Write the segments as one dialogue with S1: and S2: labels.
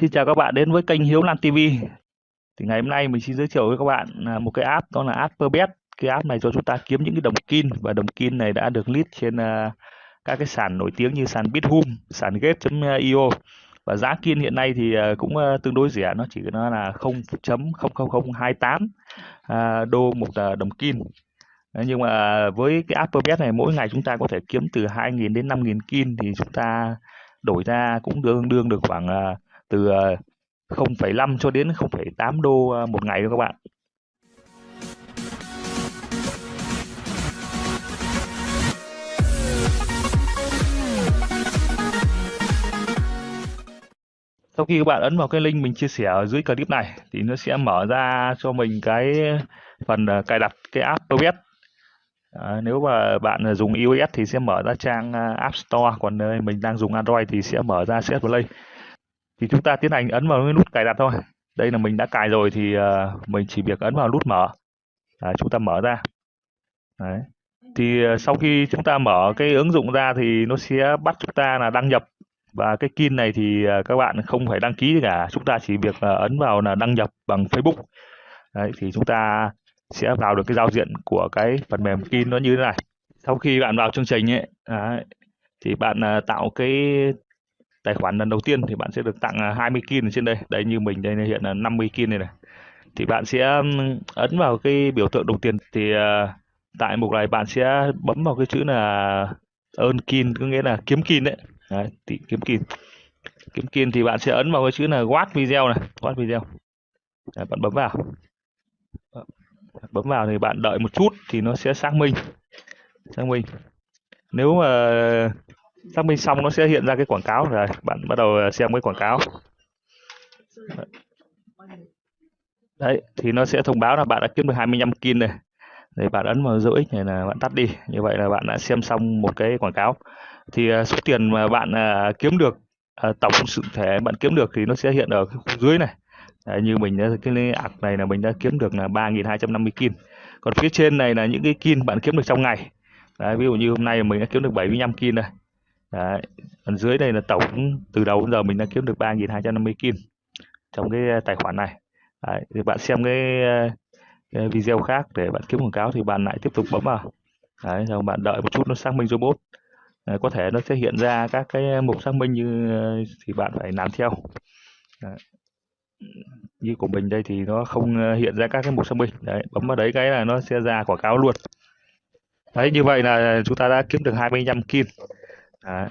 S1: Xin chào các bạn đến với kênh Hiếu Lan TV. Thì ngày hôm nay mình xin giới thiệu với các bạn à, một cái app đó là app Perbet. Cái app này cho chúng ta kiếm những cái đồng kin và đồng kin này đã được list trên uh, các cái sàn nổi tiếng như sàn Bithum, sàn Gate.io và giá kin hiện nay thì uh, cũng uh, tương đối rẻ, nó chỉ nó là 0.00028 uh, đô một uh, đồng kin. Ờ, nhưng mà với cái app Perbet này mỗi ngày chúng ta có thể kiếm từ 2.000 đến 5.000 kin thì chúng ta đổi ra cũng tương đương được khoảng từ ờ, 0,5 cho đến 0,8 đô ờ, một ngày thôi các bạn. Sau khi các bạn ấn vào cái link mình chia sẻ ở dưới clip này thì nó sẽ mở ra cho mình cái phần ờ, cài đặt cái app OS. À, nếu mà bạn dùng iOS thì sẽ mở ra trang App Store, còn mình đang dùng Android thì sẽ mở ra CS Play thì chúng ta tiến hành ấn vào cái nút cài đặt thôi. Đây là mình đã cài rồi thì uh, mình chỉ việc ấn vào nút mở. À, chúng ta mở ra. Đấy. thì uh, sau khi chúng ta mở cái ứng dụng ra thì nó sẽ bắt chúng ta là đăng nhập. Và cái kin này thì uh, các bạn không phải đăng ký gì cả. Chúng ta chỉ việc uh, ấn vào là đăng nhập bằng Facebook. Đấy, thì chúng ta sẽ vào được cái giao diện của cái phần mềm kin nó như thế này. Sau khi bạn vào chương trình ấy đấy, thì bạn uh, tạo cái tài khoản lần đầu tiên thì bạn sẽ được tặng à, 20 kin ở trên đây. Đây như mình đây hiện là 50 kin này này. Thì bạn sẽ ấn vào cái biểu tượng đồng tiền thì à, tại mục này bạn sẽ bấm vào cái chữ là earn kin có nghĩa là kiếm kin đấy, đấy thì kiếm kin. Kiếm kin thì bạn sẽ ấn vào cái chữ là watch video này watch video. Đấy, bạn bấm vào. Bấm vào thì bạn đợi một chút thì nó sẽ xác minh. Xác minh. Nếu mà xác minh xong nó sẽ hiện ra cái quảng cáo rồi. Bạn bắt đầu à, xem cái quảng cáo. Đấy thì nó sẽ thông báo là bạn đã kiếm được 25 kin này. Để bạn ấn vào dấu x này là bạn tắt đi. Như vậy là bạn đã xem xong một cái quảng cáo. Thì à, số tiền mà bạn à, kiếm được tổng sự thể bạn kiếm được thì nó sẽ hiện ở cái khu dưới này. Đấy, như mình cái ạc này là mình đã kiếm được là 3.250 kin. Còn phía trên này là những cái kin bạn kiếm được trong ngày. Đấy, ví dụ như hôm nay mình đã kiếm được 75 kin này Đấy. Còn dưới đây là tổng từ đầu đến giờ mình đã kiếm được 3.250 kim trong cái ờ, tài khoản này. Đấy. Thì bạn xem cái, ờ, cái video khác để bạn kiếm quảng cáo thì bạn lại tiếp tục bấm vào. Đấy, rồi bạn đợi một chút nó xác minh robot. Đấy, có thể nó sẽ hiện ra các cái mục xác minh như ờ, thì bạn phải làm theo. Đấy. Như của mình đây thì nó không hiện ra các cái mục xác minh. Đấy, bấm vào đấy cái là nó sẽ ra quảng cáo luôn. Đấy, như vậy là chúng ta đã kiếm được 25 kim. Đấy.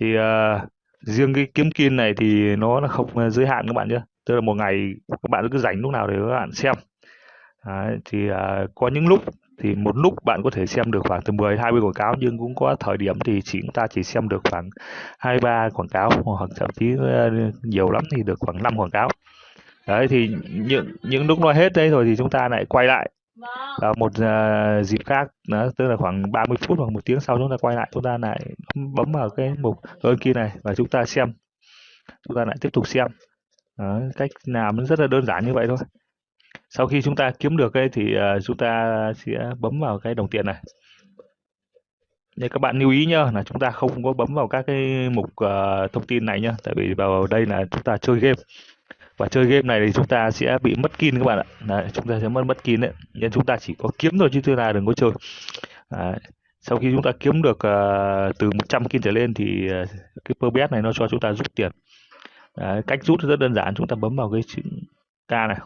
S1: Thì uh, riêng cái kiếm kim này thì nó là không ờ, giới hạn các bạn nhé. Tức là một ngày các bạn cứ dành lúc nào để các bạn xem. Đấy. Thì uh, có những lúc thì một lúc bạn có thể xem được khoảng từ 10 20 quảng cáo nhưng cũng có thời điểm thì chỉ chúng ta chỉ xem được khoảng 2 3 quảng cáo hoặc thậm chí ờ, nhiều lắm thì được khoảng 5 quảng cáo. Đấy thì những những lúc nó hết đấy rồi thì chúng ta lại quay lại vào một uh, dịp khác đó, tức là khoảng 30 phút hoặc một tiếng sau chúng ta quay lại chúng ta lại bấm vào cái mục ơn kia này và chúng ta xem. Chúng ta lại tiếp tục xem. Đó, cách làm nó rất là đơn giản như vậy thôi. Sau khi chúng ta kiếm được cái thì uh, chúng ta sẽ bấm vào cái đồng tiền này. Nên các bạn lưu ý nhá là chúng ta không có bấm vào các cái mục uh, thông tin này nhá tại vì vào đây là chúng ta chơi game và chơi game này thì chúng ta sẽ bị mất kin các bạn ạ đấy, chúng ta sẽ mất mất kin đấy nên chúng ta chỉ có kiếm thôi chứ chúng ta đừng có chơi đấy. sau khi chúng ta kiếm được uh, từ 100 kin trở lên thì uh, cái perbet này nó cho chúng ta rút tiền đấy, cách rút rất đơn giản chúng ta bấm vào cái chữ k này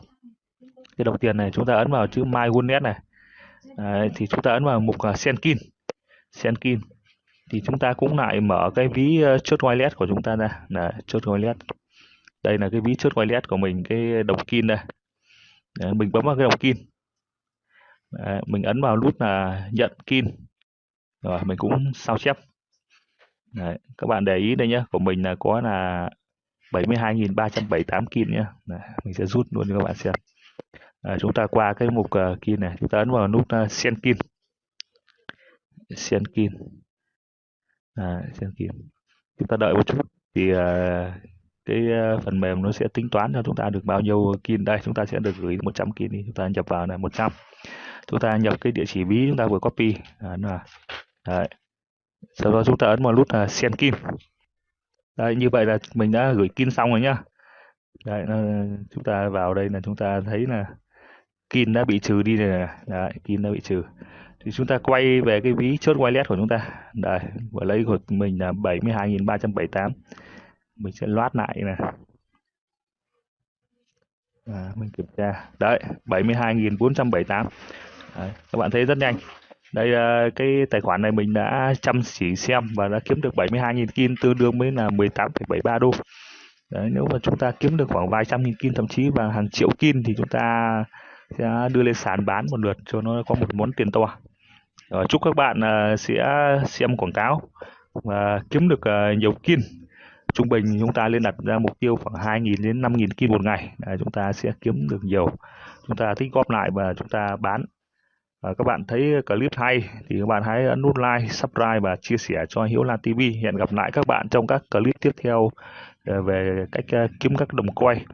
S1: cái đồng tiền này chúng ta ấn vào chữ my wallet này đấy, thì chúng ta ấn vào mục uh, send kin send kin thì chúng ta cũng lại mở cái ví uh, chốt wallet của chúng ta ra là chốt wallet đây là cái ví chốt wallet của mình cái đồng kin đây. Đấy, mình bấm vào cái đồng kin Đấy, mình ấn vào nút là nhận kin rồi mình cũng sao chép. Đấy, các bạn để ý đây nhé của mình là có là 72.378 kin nhé Đấy, mình sẽ rút luôn cho các bạn xem. À, chúng ta qua cái mục ờ, uh, kin này. Chúng ta ấn vào nút ờ, uh, send kin send kin à, send kin chúng ta đợi một chút thì uh, cái ờ, phần mềm nó sẽ tính toán cho chúng ta được bao nhiêu kin. Đây chúng ta sẽ được gửi 100 kin đi chúng ta nhập vào này 100 chúng ta nhập cái địa chỉ ví chúng ta vừa copy. À, là đấy. sau đó chúng ta ấn vào nút là send kin. Đấy, như vậy là mình đã gửi kin xong rồi nhá. Đấy chúng ta vào đây là chúng ta thấy là kin đã bị trừ đi này đấy kin đã bị trừ. Thì chúng ta quay về cái ví chốt wallet của chúng ta. Đây và lấy của mình là 72.378 mình sẽ loát lại nè, à, mình kiểm tra. Đấy 72.478 đấy, các bạn thấy rất nhanh. Đây cái tài khoản này mình đã chăm chỉ xem và đã kiếm được 72.000 kim tương đương với là 18,73 đô. Đấy, nếu mà chúng ta kiếm được khoảng vài trăm nghìn kim thậm chí và hàng triệu kim thì chúng ta sẽ đưa lên sàn bán một lượt cho nó có một món tiền to. Rồi, chúc các bạn uh, sẽ xem quảng cáo và kiếm được uh, nhiều kim trung bình chúng ta lên đặt ra mục tiêu khoảng 2.000 đến 5.000 kim một ngày. Là chúng ta sẽ kiếm được nhiều. Chúng ta tích góp lại và chúng ta bán. Và các bạn thấy clip hay thì các bạn hãy ấn nút like, subscribe và chia sẻ cho Hiếu Lan TV. Hẹn gặp lại các bạn trong các clip tiếp theo ờ, về cách ờ, kiếm các đồng quay.